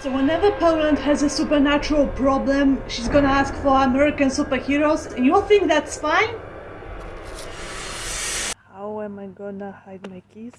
So whenever Poland has a supernatural problem, she's gonna ask for American superheroes, and you think that's fine? How am I gonna hide my keys?